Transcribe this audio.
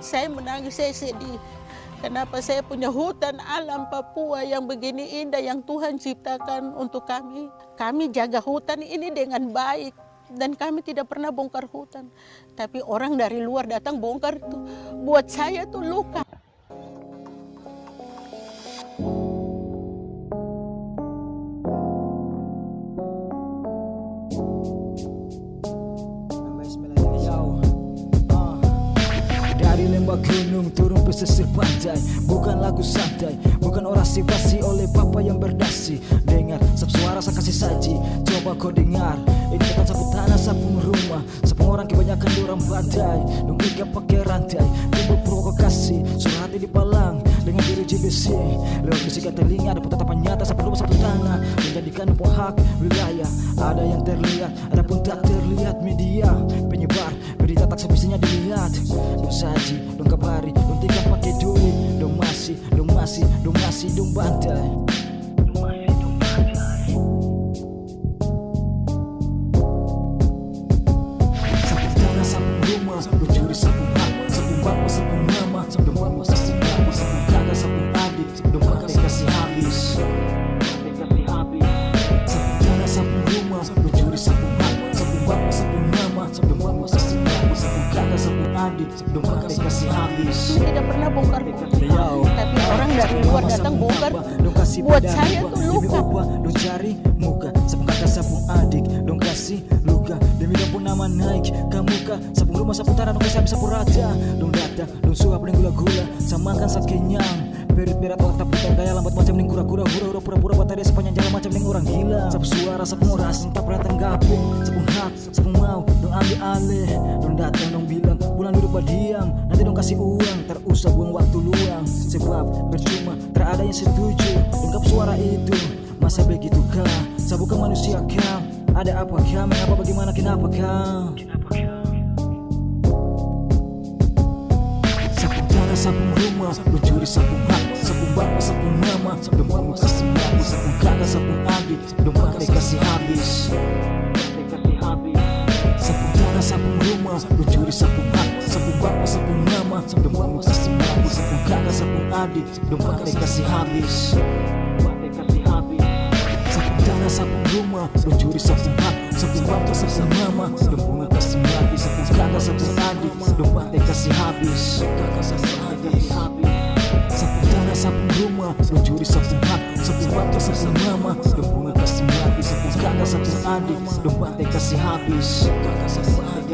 Saya menangis, saya sedih. Kenapa saya punya hutan alam Papua yang begini indah yang Tuhan ciptakan untuk kami. Kami jaga hutan ini dengan baik dan kami tidak pernah bongkar hutan. Tapi orang dari luar datang bongkar itu buat saya tuh luka. Yo. Lembah gunung turun pesisir pantai. Bukan lagu santai Bukan orasi basi oleh papa yang berdasi. Dengar sab suara saya kasih saji. Coba kau dengar Ini bukan sapu tanah sapu rumah. Sapu orang kebanyakan orang pantai. Dong gak pakai rantai Timbul provokasi Suara hati di palang GBC Lewat bisikan telinga Ada tatapan nyata rumah sapu tanah. Menjadikan pohak wilayah. Ada yang terlihat Ada pun tak terlihat. Media Penyebar berita tak semestinya dilihat. Dong saji, dong kabari, dong tinggal pakai duit. Dong masih, dong masih, dong masih, dong bantai. Sapu tanah, sapu rumah, dong curi hak Sapu bapak, sapu mama, sapu mama, adik, dong pakai kasih habis. Tidak pernah bongkar hutan. Yo. Tapi orang dari luar datang bongkar. buat saya tuh luka. Dong cari muka. Kakak sapung adik Dong kasih luka. Demi dong pun nama naik ke muka. Sapung rumah sapung tanah Dong kasih habis sapu rata Dong datang Dong suap dan gula-gula. Samakan saat kenyang. Berit berat waktu putar gaya lambat macam ning kura-kura. Hura-hura pura-pura buat tadi sepanjang jalan macam ning orang gila. Sapu suara sapung oras Dong tak pernah tenggapin Sapung hak Sapung mau Dong ambil alih. Dong datang Duduk berdiam Nanti dong kasih uang Tak usah buang waktu luang. Sebab percuma Tak ada yang setuju. Dengkap suara itu Masa begitu kah? Saya bukan manusia kah? Ada apa kah? Mengapa bagaimana kenapa kah? Sapung tanah, sapung rumah Lu curi sapung hak Sapung bapak, sapung mama mama kasih mama Sapung kakak, sapung adik pakai kasih habis. Sapung tanah, sapung rumah Lu curi sapung hak bapak, sapung mama Sapung mama kasih mama Sapung kakak, sapung adik Dong pakai kasih habis. Sapung tanah, sapung rumah Lu curi sapung hak Sapung bapak, sapung mama Dong bunga kasih habis. Sapung kakak, sapung adik Dong pakai kasih habis. Kakak, adik Sapung tanah, rumah Lu curi sapung hak Sapung bapak, sapung mama Dong bunga kasih habis. Sapung kakak, sapung adik Dong pakai kasih habis. Kakak, sapung adik